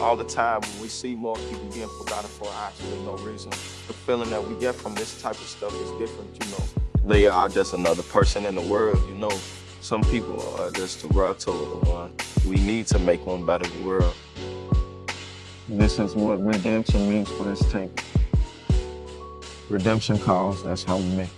all the time when we see more people being forgotten for absolutely no reason. The feeling that we get from this type of stuff is different, you know. They are just another person in the world, you know. Some people are just the world total one. We need to make one better world. This is what redemption means for this tape. Redemption calls, that's how we make.